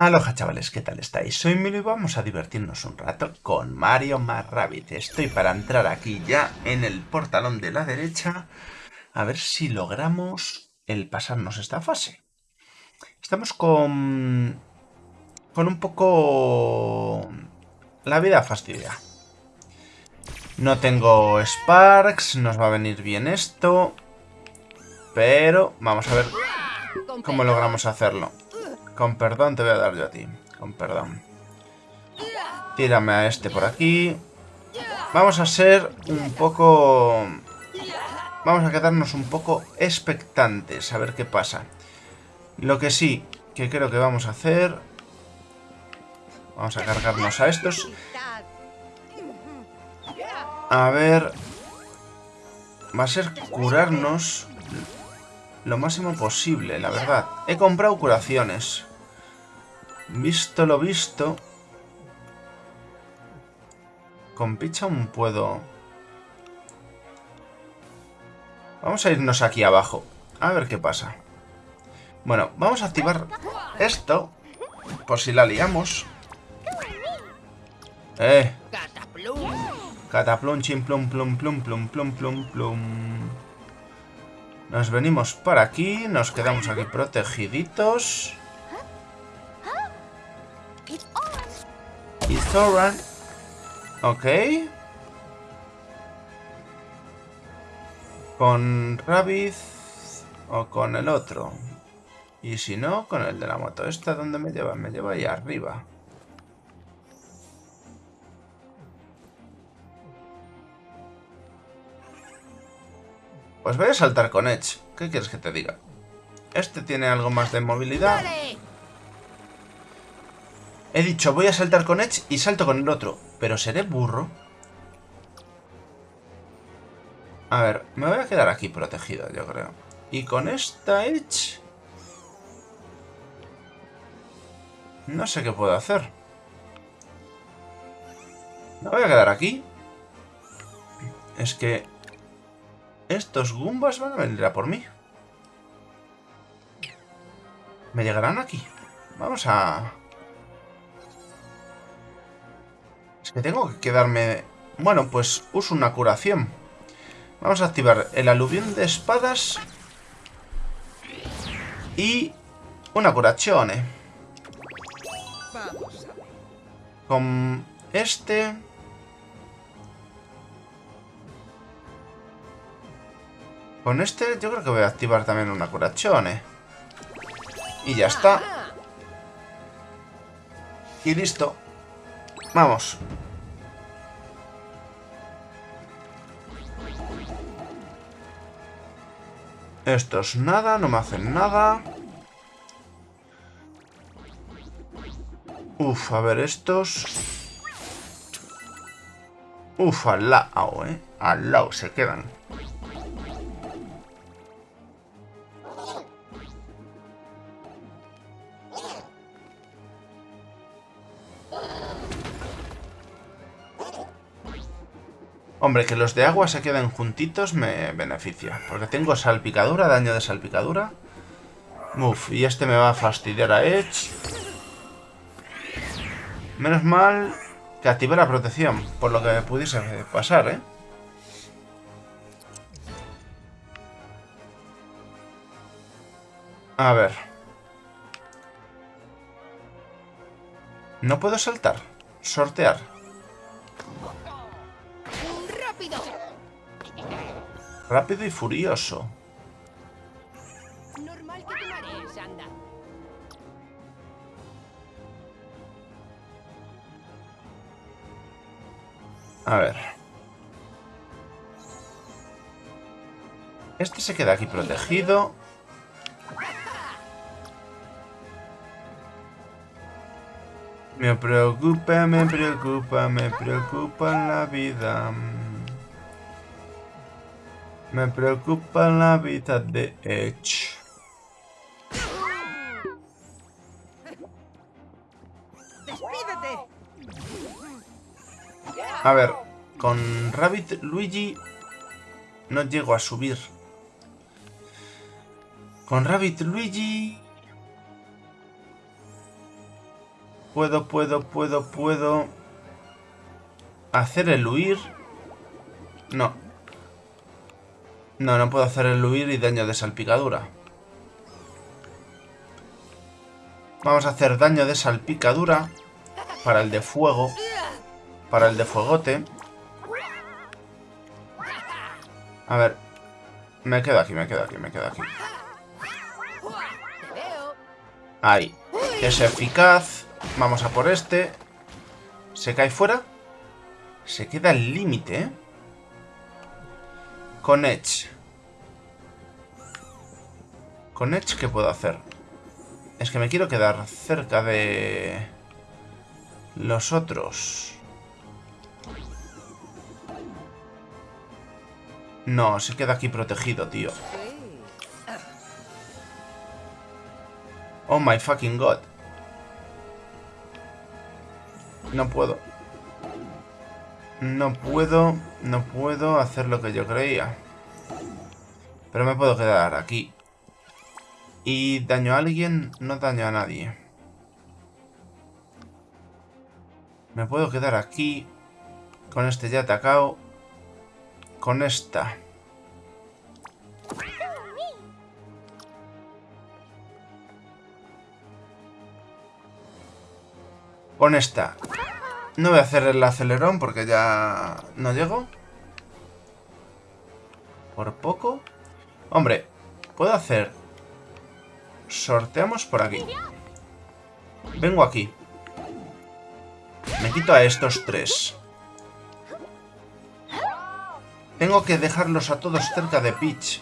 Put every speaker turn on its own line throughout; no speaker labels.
Aloha chavales, ¿qué tal estáis? Soy Milo y vamos a divertirnos un rato con Mario más Rabbit. Estoy para entrar aquí ya en el portalón de la derecha a ver si logramos el pasarnos esta fase. Estamos con... con un poco... la vida fastidia. No tengo Sparks, nos va a venir bien esto. Pero vamos a ver cómo logramos hacerlo. Con perdón te voy a dar yo a ti. Con perdón. Tírame a este por aquí. Vamos a ser un poco... Vamos a quedarnos un poco expectantes a ver qué pasa. Lo que sí que creo que vamos a hacer... Vamos a cargarnos a estos. A ver... Va a ser curarnos lo máximo posible, la verdad. He comprado curaciones. Visto lo visto... Con picha aún puedo... Vamos a irnos aquí abajo. A ver qué pasa. Bueno, vamos a activar esto. Por si la liamos. Eh. Cataplum, chim, plum, plum, plum, plum, plum, plum, plum. Nos venimos para aquí. Nos quedamos aquí protegiditos. It's alright. Ok. Con Rabbit o con el otro. Y si no, con el de la moto. ¿Esta dónde me lleva? Me lleva ahí arriba. Pues voy a saltar con Edge. ¿Qué quieres que te diga? Este tiene algo más de movilidad. He dicho, voy a saltar con Edge y salto con el otro. Pero seré burro. A ver, me voy a quedar aquí protegido, yo creo. Y con esta Edge... No sé qué puedo hacer. Me voy a quedar aquí. Es que... Estos Goombas van a venir a por mí. Me llegarán aquí. Vamos a... Que tengo que quedarme... Bueno, pues uso una curación. Vamos a activar el aluvión de espadas. Y una curazione. Con este... Con este yo creo que voy a activar también una curazione. Y ya está. Y listo. Vamos. Estos nada, no me hacen nada. Uf, a ver estos. Uf, al lado, eh. Al lado se quedan. Hombre, que los de agua se queden juntitos me beneficia. Porque tengo salpicadura, daño de salpicadura. Uf, y este me va a fastidiar a Edge. Menos mal que active la protección, por lo que me pudiese pasar, ¿eh? A ver. No puedo saltar. Sortear. Rápido y furioso. A ver. Este se queda aquí protegido. Me preocupa, me preocupa, me preocupa la vida. Me preocupa la vida de Edge. A ver, con Rabbit Luigi no llego a subir. Con Rabbit Luigi... Puedo, puedo, puedo, puedo... Hacer el huir. No. No, no puedo hacer el huir y daño de salpicadura. Vamos a hacer daño de salpicadura para el de fuego. Para el de fuegote. A ver. Me quedo aquí, me quedo aquí, me quedo aquí. Ahí. Es eficaz. Vamos a por este. Se cae fuera. Se queda el límite, ¿eh? Con Edge. Con Edge, ¿qué puedo hacer? Es que me quiero quedar cerca de... Los otros. No, se queda aquí protegido, tío. Oh my fucking god. No puedo. No puedo, no puedo hacer lo que yo creía. Pero me puedo quedar aquí. Y daño a alguien, no daño a nadie. Me puedo quedar aquí. Con este ya atacado. Con esta. Con esta. No voy a hacer el acelerón porque ya no llego. Por poco. Hombre, puedo hacer... Sorteamos por aquí. Vengo aquí. Me quito a estos tres. Tengo que dejarlos a todos cerca de Peach.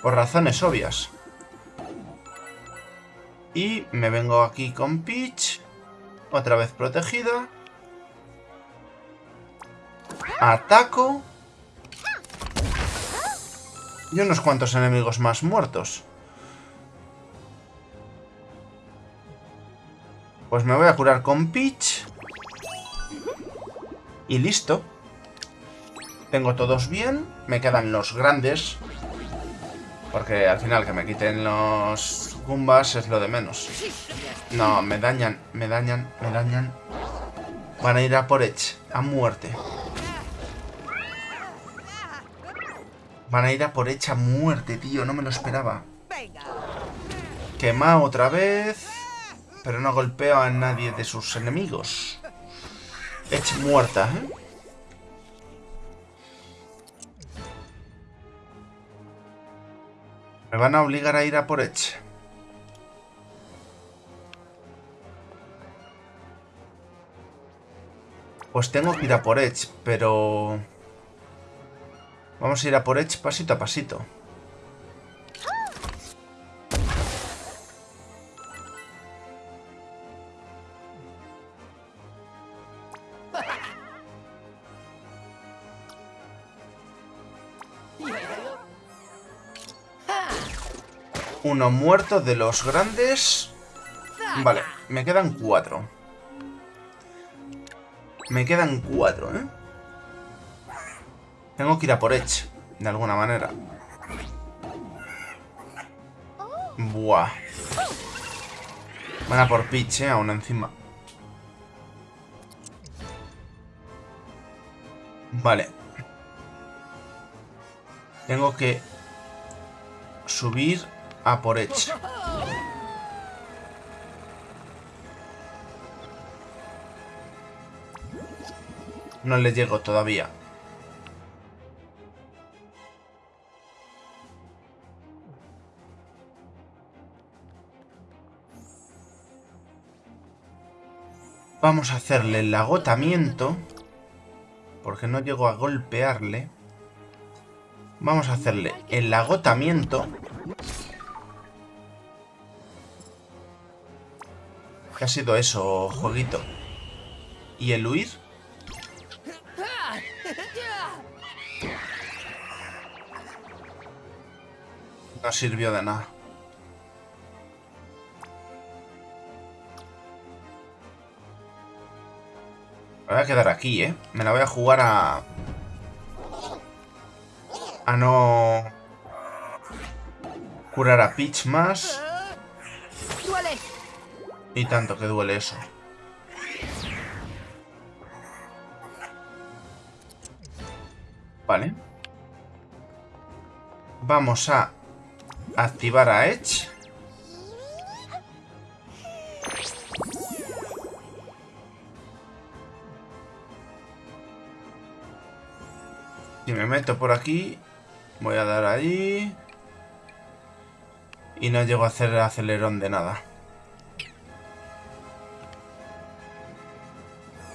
Por razones obvias. Y me vengo aquí con Peach. Otra vez protegida. Ataco. Y unos cuantos enemigos más muertos. Pues me voy a curar con Peach. Y listo. Tengo todos bien. Me quedan los grandes. Porque al final que me quiten los Goombas es lo de menos. No, me dañan, me dañan, me dañan. Van a ir a por Edge, a muerte. Van a ir a por Edge a muerte, tío. No me lo esperaba. Quema otra vez. Pero no golpeo a nadie de sus enemigos. Edge muerta, ¿eh? Me van a obligar a ir a por Edge. Pues tengo que ir a por Edge, pero... Vamos a ir a por Edge pasito a pasito. Uno muerto de los grandes. Vale, me quedan cuatro. Me quedan cuatro, ¿eh? Tengo que ir a por Edge, de alguna manera. Buah. Van a por Peach, ¿eh? Aún encima. Vale. Tengo que subir a por Edge. No le llego todavía. Vamos a hacerle el agotamiento. Porque no llego a golpearle. Vamos a hacerle el agotamiento. ¿Qué ha sido eso, jueguito? ¿Y el huir? No sirvió de nada. Me voy a quedar aquí, ¿eh? Me la voy a jugar a... A no... Curar a Peach más. Y tanto que duele eso. Vale. Vamos a activar a Edge. Si me meto por aquí, voy a dar ahí. Y no llego a hacer el acelerón de nada.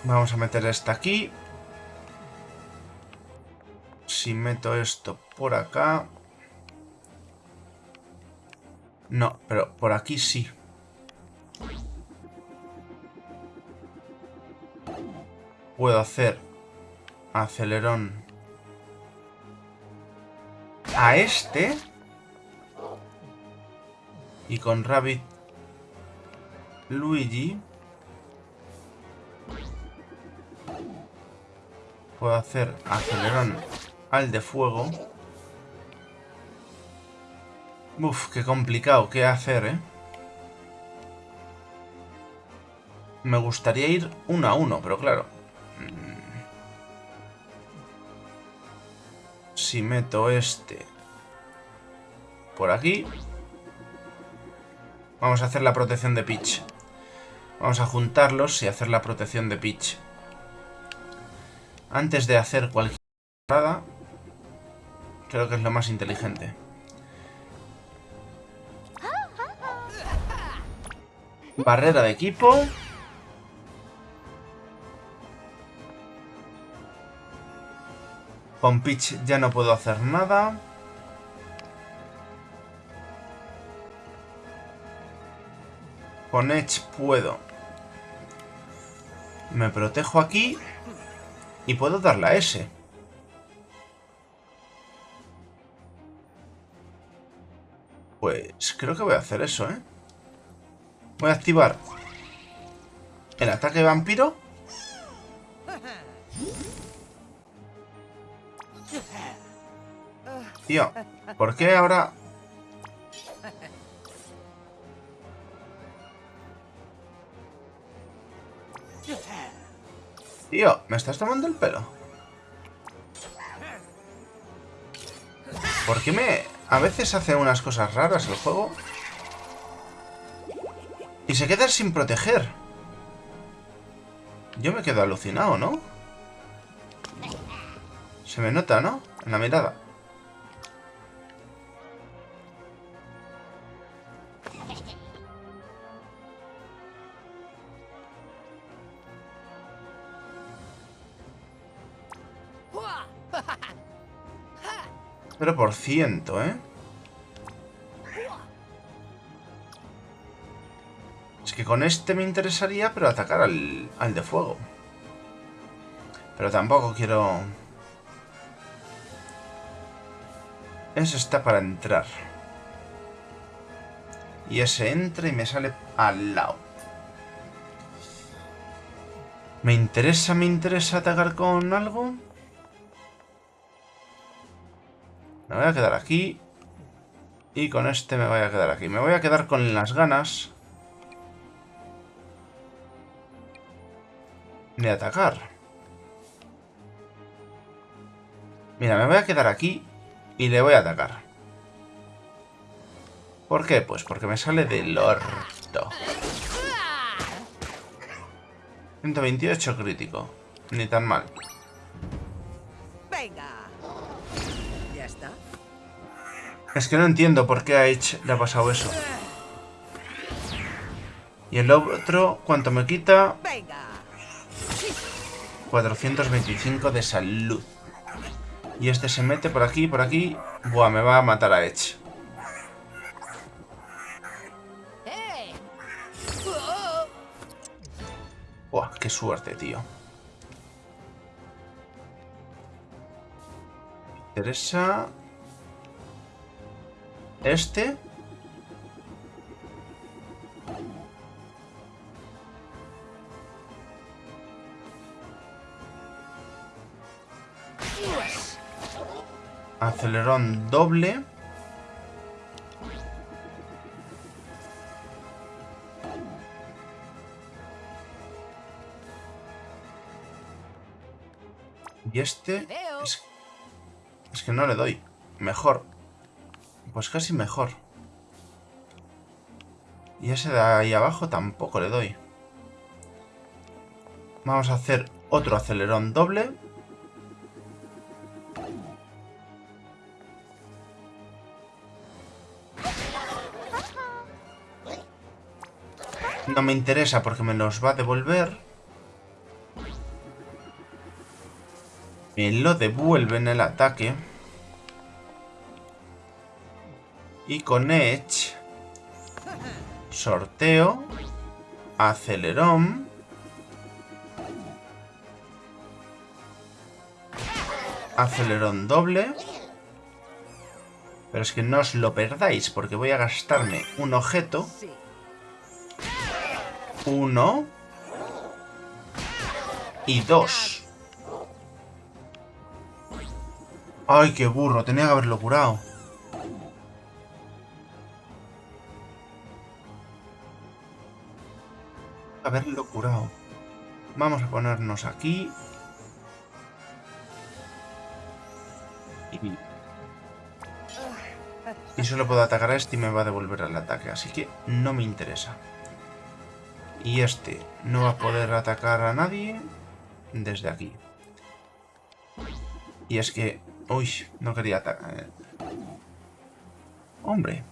Vamos a meter esta aquí. Si meto esto por acá... No, pero por aquí sí. Puedo hacer acelerón a este. Y con Rabbit Luigi puedo hacer acelerón al de fuego. Uf, qué complicado, qué hacer, ¿eh? Me gustaría ir uno a uno, pero claro. Mm. Si meto este por aquí. Vamos a hacer la protección de pitch. Vamos a juntarlos y hacer la protección de pitch. Antes de hacer cualquier parada, creo que es lo más inteligente. Barrera de equipo. Con pitch ya no puedo hacer nada. Con Edge puedo. Me protejo aquí. Y puedo dar la S. Pues creo que voy a hacer eso, ¿eh? Voy a activar el ataque vampiro. Tío, ¿por qué ahora Tío, ¿me estás tomando el pelo? ¿Por qué me... A veces hace unas cosas raras el juego? Y se queda sin proteger. Yo me quedo alucinado, ¿no? Se me nota, ¿no? En la mirada. 0%, ¿eh? Que con este me interesaría, pero atacar al, al de fuego. Pero tampoco quiero... Ese está para entrar. Y ese entra y me sale al lado. ¿Me interesa, me interesa atacar con algo? Me voy a quedar aquí. Y con este me voy a quedar aquí. Me voy a quedar con las ganas... De atacar. Mira, me voy a quedar aquí y le voy a atacar. ¿Por qué? Pues porque me sale del orto. 128 crítico. Ni tan mal. Es que no entiendo por qué a Edge le ha pasado eso. Y el otro, ¿cuánto me quita? 425 de salud. Y este se mete por aquí, por aquí. Buah, me va a matar a Edge. Buah, qué suerte, tío. Interesa... Este. Acelerón doble. Y este... Es, es, que no le doy. Mejor. Pues casi mejor. Y ese de ahí abajo tampoco le doy. Vamos a hacer otro acelerón doble. No me interesa porque me los va a devolver. Me lo devuelve en el ataque. Y con Edge... Sorteo. Acelerón. Acelerón doble. Pero es que no os lo perdáis porque voy a gastarme un objeto uno. Y dos. Ay, qué burro. Tenía que haberlo curado. Haberlo curado. Vamos a ponernos aquí. Y... solo puedo atacar a este y me va a devolver el ataque. Así que no me interesa. Y este no va a poder atacar a nadie desde aquí. Y es que... Uy, no quería atacar. Eh. Hombre.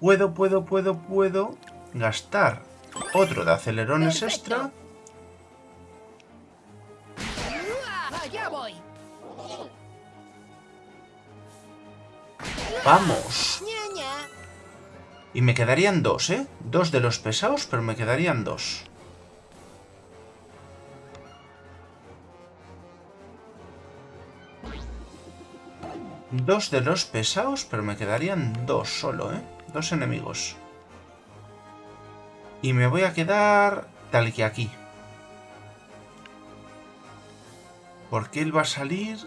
Puedo, puedo, puedo, puedo gastar otro de acelerones extra. ¡Vamos! Y me quedarían dos, ¿eh? Dos de los pesados, pero me quedarían dos. Dos de los pesados, pero me quedarían dos solo, ¿eh? Dos enemigos. Y me voy a quedar tal que aquí. Porque él va a salir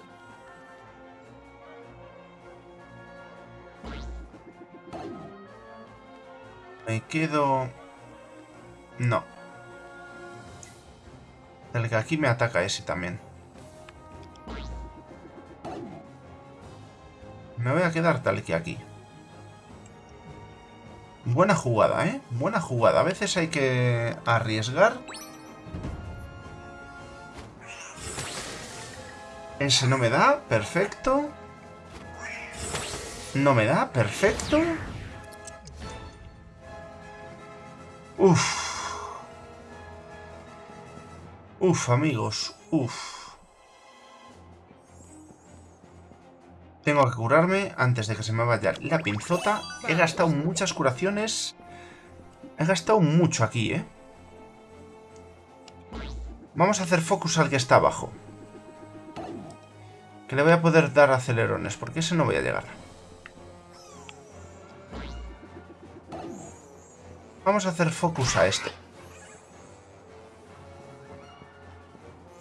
Me quedo... No. El que aquí me ataca ese también. Me voy a quedar tal que aquí. Buena jugada, ¿eh? Buena jugada. A veces hay que arriesgar. Ese no me da. Perfecto. No me da. Perfecto. Uf. Uf, amigos. Uf. Tengo que curarme antes de que se me vaya la pinzota. He gastado muchas curaciones. He gastado mucho aquí, ¿eh? Vamos a hacer focus al que está abajo. Que le voy a poder dar acelerones, porque ese no voy a llegar. Vamos a hacer focus a este.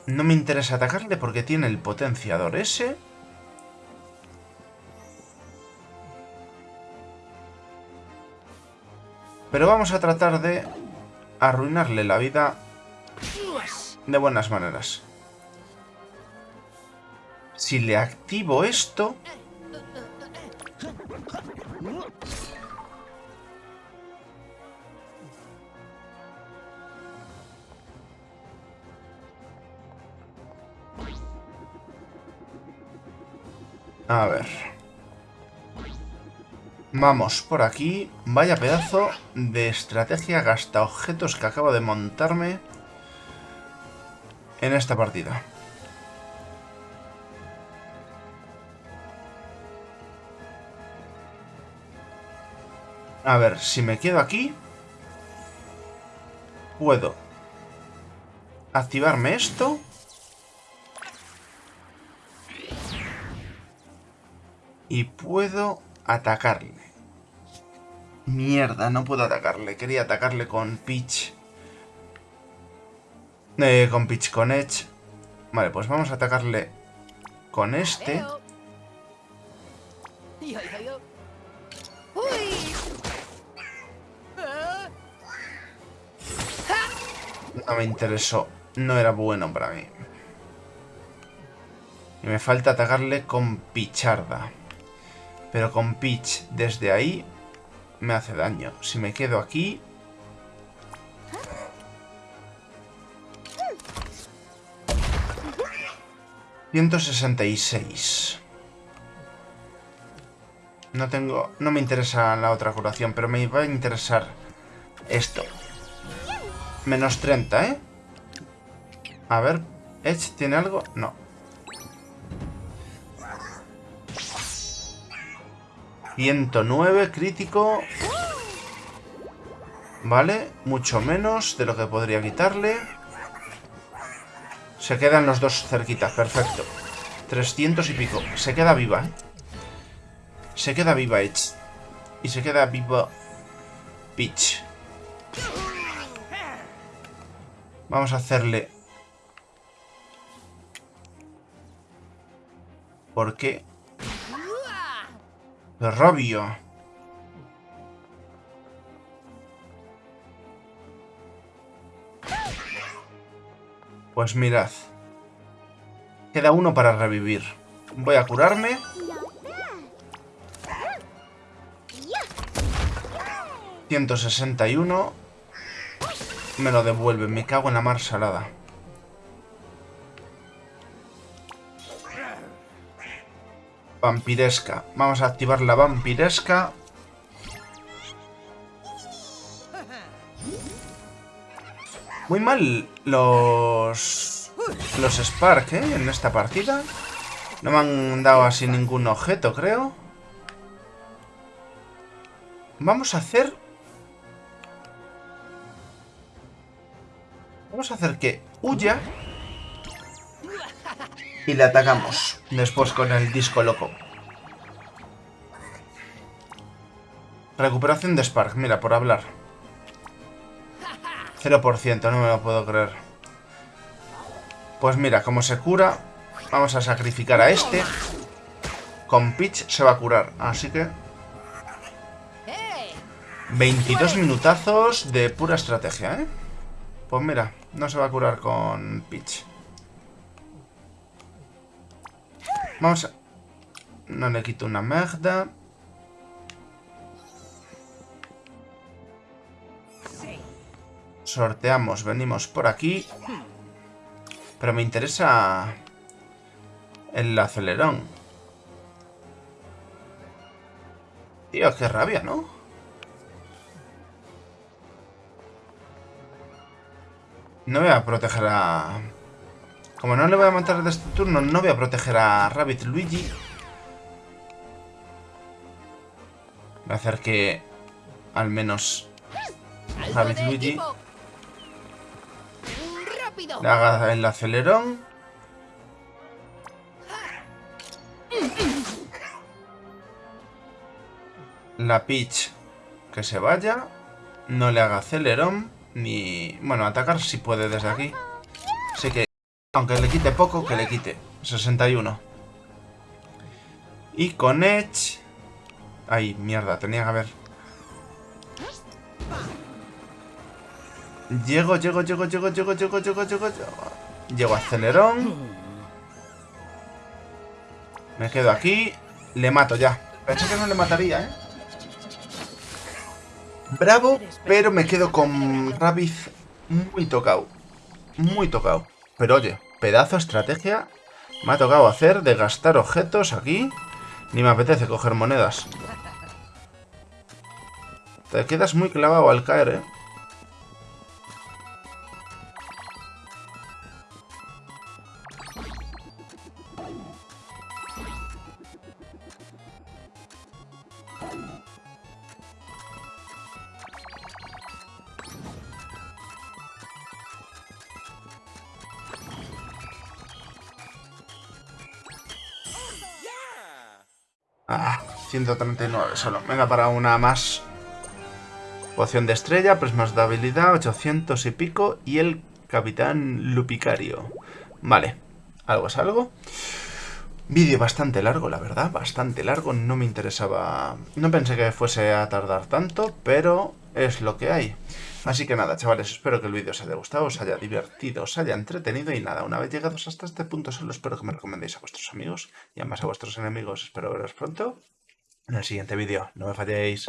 No me interesa atacarle porque tiene el potenciador ese. Pero vamos a tratar de arruinarle la vida de buenas maneras. Si le activo esto... A ver. Vamos por aquí. Vaya pedazo de estrategia gasta objetos que acabo de montarme en esta partida. A ver, si me quedo aquí, puedo activarme esto Y puedo atacarle. Mierda, no puedo atacarle. Quería atacarle con Peach. Eh, con Peach, con Edge. Vale, pues vamos a atacarle con este. No me interesó. No era bueno para mí. Y me falta atacarle con Picharda. Pero con Peach desde ahí me hace daño. Si me quedo aquí... ...166... No tengo... No me interesa la otra curación, pero me va a interesar esto. Menos 30, ¿eh? A ver, ¿Edge tiene algo? No. ...109 crítico... Vale, mucho menos de lo que podría quitarle. Se quedan los dos cerquitas, perfecto. 300 y pico. Se queda viva, ¿eh? Se queda viva Edge. Y se queda viva Peach. Vamos a hacerle... ¿Por qué? Robio. Pues mirad. Queda uno para revivir. Voy a curarme. 161. Me lo devuelve. Me cago en la mar salada. Vampiresca. Vamos a activar la vampiresca. Muy mal los... Los Spark, ¿eh? En esta partida. No me han dado así ningún objeto, creo. Vamos a hacer Vamos a hacer que huya. Y le atacamos. Después con el disco loco. Recuperación de Spark. Mira, por hablar. 0%, no me lo puedo creer. Pues mira, como se cura, vamos a sacrificar a este. Con Peach se va a curar, así que... 22 minutazos de pura estrategia, ¿eh? Pues mira, no se va a curar con Peach. Vamos a... No le quito una merda. Sorteamos, venimos por aquí. Pero me interesa el acelerón. Tío, qué rabia, ¿no? No voy a proteger a... Como no le voy a matar de este turno, no voy a proteger a Rabbit Luigi. Voy a hacer que al menos Rabbit Luigi le haga el acelerón. La Peach que se vaya. No le haga acelerón. Ni... Bueno, atacar si puede desde aquí. Así que, aunque le quite poco, que le quite. 61. Y con Edge... Ay, mierda, tenía que haber... Llego, llego, llego, llego, llego, llego, llego, llego, llego. Llego a acelerón. Me quedo aquí. Le mato ya. Pensé que no le mataría, ¿eh? Bravo, pero me quedo con Rabbit muy tocado. Muy tocado. Pero oye, pedazo estrategia me ha tocado hacer de gastar objetos aquí. Ni me apetece coger monedas. Te quedas muy clavado al caer, ¿eh? Ah, 139 solo. Venga, para una más. Poción de estrella, prismas de habilidad, 800 y pico. Y el capitán Lupicario. Vale, algo es algo. Vídeo bastante largo, la verdad, bastante largo. No me interesaba... No pensé que fuese a tardar tanto, pero es lo que hay. Así que nada, chavales, espero que el vídeo os haya gustado, os haya divertido, os haya entretenido y nada, una vez llegados hasta este punto solo espero que me recomendéis a vuestros amigos y además a vuestros enemigos. Espero veros pronto en el siguiente vídeo. No me falléis.